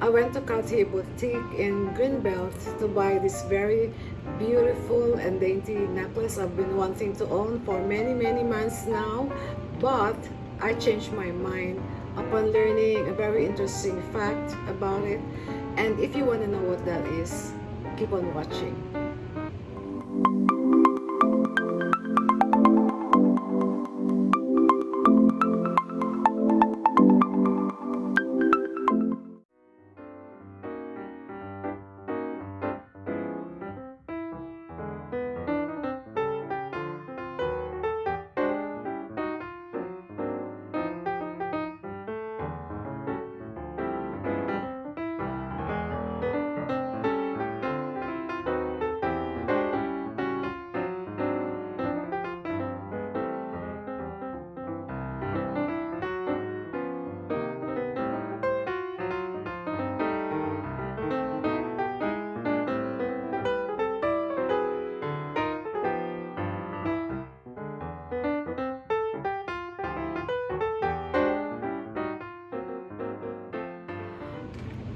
I went to Cartier Boutique in Greenbelt to buy this very beautiful and dainty necklace I've been wanting to own for many many months now but I changed my mind upon learning a very interesting fact about it. And if you want to know what that is keep on watching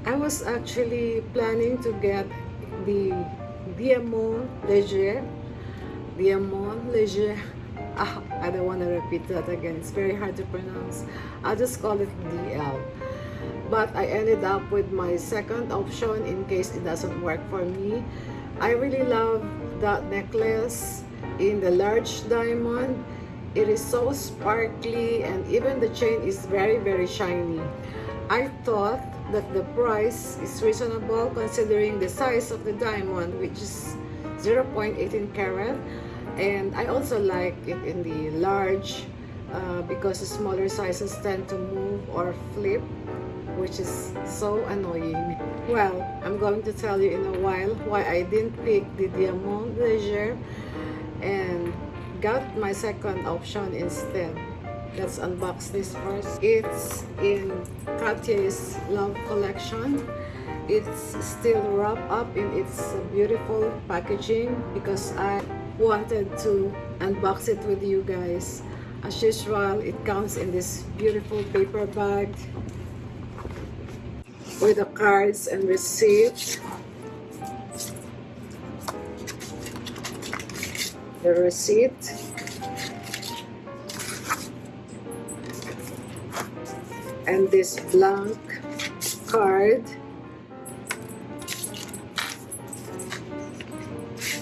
I was actually planning to get the Diamond Leger. Diamond Leger. Ah, I don't want to repeat that again. It's very hard to pronounce. I'll just call it DL. But I ended up with my second option in case it doesn't work for me. I really love that necklace in the large diamond. It is so sparkly and even the chain is very very shiny. I thought that the price is reasonable considering the size of the diamond which is 0.18 carat. And I also like it in the large uh, because the smaller sizes tend to move or flip which is so annoying. Well I'm going to tell you in a while why I didn't pick the Diamond Leger and got my second option instead let's unbox this first it's in Cartier's Love Collection. It's still wrapped up in its beautiful packaging because I wanted to unbox it with you guys. As usual it comes in this beautiful paper bag with the cards and receipt the receipt and this blank card.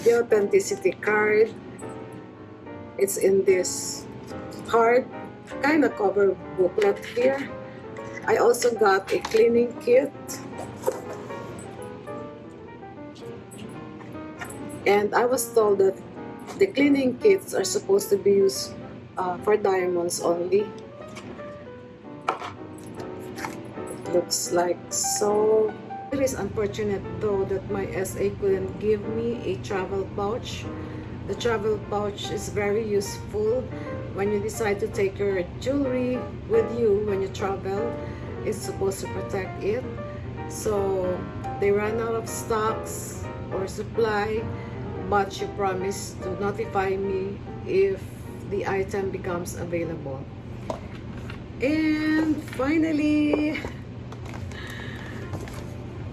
The authenticity card. It's in this card kind of cover booklet here. I also got a cleaning kit. And I was told that the cleaning kits are supposed to be used uh, for diamonds only looks like so it is unfortunate though that my SA couldn't give me a travel pouch. The travel pouch is very useful when you decide to take your jewelry with you when you travel. It's supposed to protect it. So they ran out of stocks or supply but she promised to notify me if the item becomes available. And finally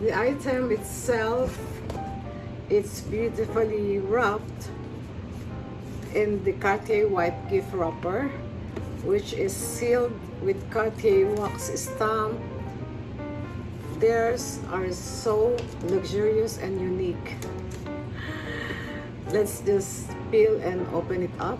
the item itself it's beautifully wrapped in the Cartier white gift wrapper which is sealed with Cartier wax stamp. Theirs are so luxurious and unique. Let's just peel and open it up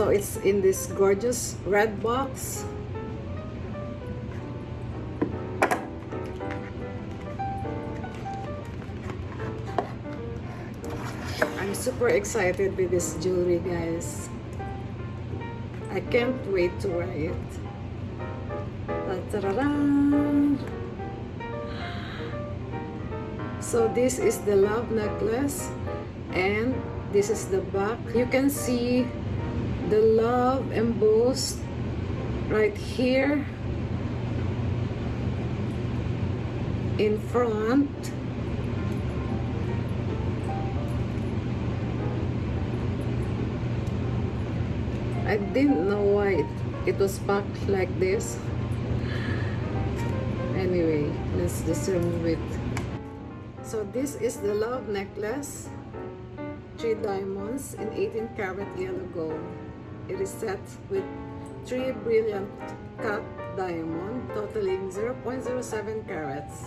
so it's in this gorgeous red box. I'm super excited with this jewelry guys. I can't wait to wear it. So this is the love necklace and this is the back. You can see the love embossed right here in front. I didn't know why it, it was packed like this. Anyway let's just remove it so this is the love necklace. Three diamonds in 18 karat yellow gold it is set with three brilliant cut diamond totaling 0.07 carats.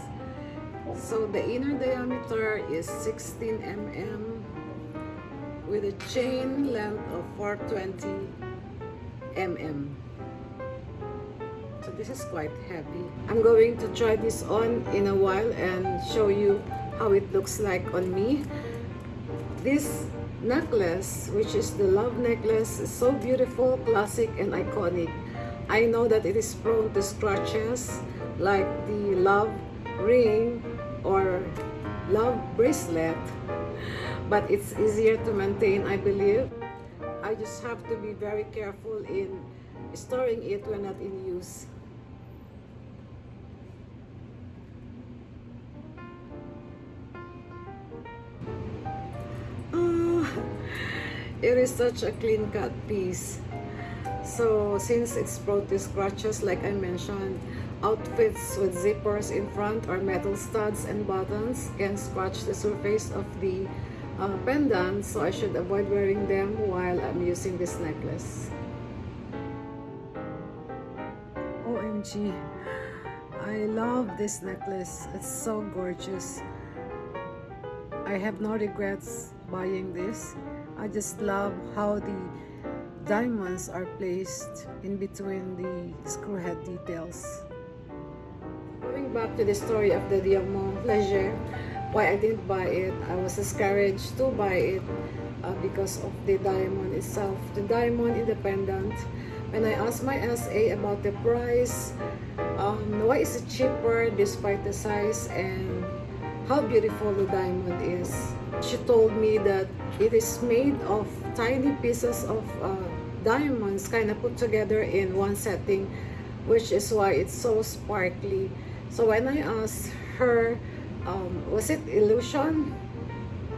So the inner diameter is 16 mm with a chain length of 420 mm so this is quite heavy. I'm going to try this on in a while and show you how it looks like on me. This necklace which is the love necklace is so beautiful classic and iconic. I know that it is prone to scratches like the love ring or love bracelet but it's easier to maintain I believe. I just have to be very careful in storing it when not in use it is such a clean cut piece. So since it's prone to scratches like I mentioned outfits with zippers in front or metal studs and buttons can scratch the surface of the uh, pendant so I should avoid wearing them while I'm using this necklace. OMG I love this necklace. It's so gorgeous. I have no regrets buying this I just love how the diamonds are placed in between the screw head details. Going back to the story of the Diamond Pleasure, why I didn't buy it, I was discouraged to buy it uh, because of the diamond itself. The diamond independent, when I asked my SA about the price, um, why is it cheaper despite the size and how beautiful the diamond is. She told me that it is made of tiny pieces of uh, diamonds kind of put together in one setting which is why it's so sparkly. So when I asked her um, was it illusion?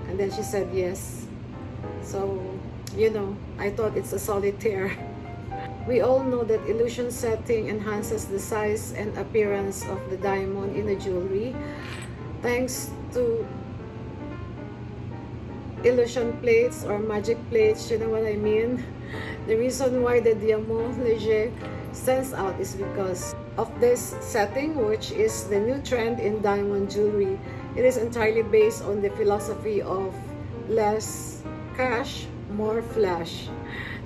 And then she said yes. So you know I thought it's a solitaire we all know that illusion setting enhances the size and appearance of the diamond in the jewelry. Thanks to illusion plates or magic plates you know what I mean? The reason why the Diamant Leger stands out is because of this setting which is the new trend in diamond jewelry. It is entirely based on the philosophy of less cash more flash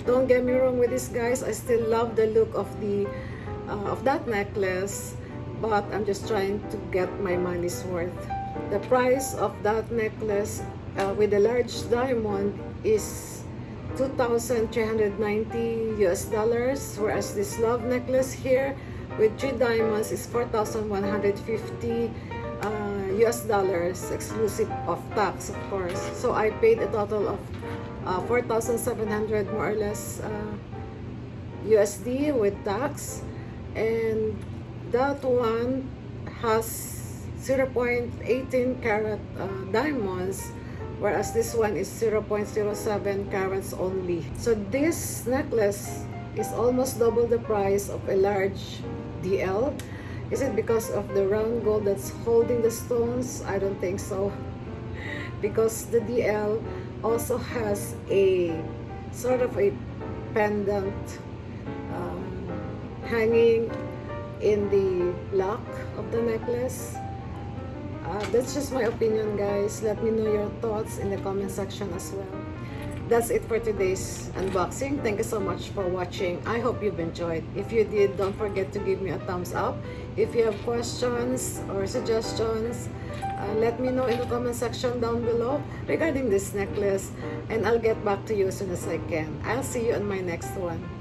don't get me wrong with this guys I still love the look of the uh, of that necklace but I'm just trying to get my money's worth. The price of that necklace uh, with a large diamond is 2,390 US dollars whereas this love necklace here with three diamonds is 4,150 uh, US dollars exclusive of tax of course. So I paid a total of uh, 4,700 more or less uh, USD with tax. And that one has 0.18 carat uh, diamonds whereas this one is 0.07 carats only. So this necklace is almost double the price of a large DL is it because of the round gold that's holding the stones? I don't think so because the DL also has a sort of a pendant um, hanging in the lock of the necklace. Uh, that's just my opinion guys. Let me know your thoughts in the comment section as well. That's it for today's unboxing. Thank you so much for watching. I hope you've enjoyed. If you did don't forget to give me a thumbs up. If you have questions or suggestions uh, let me know in the comment section down below regarding this necklace and i'll get back to you as soon as i can. I'll see you on my next one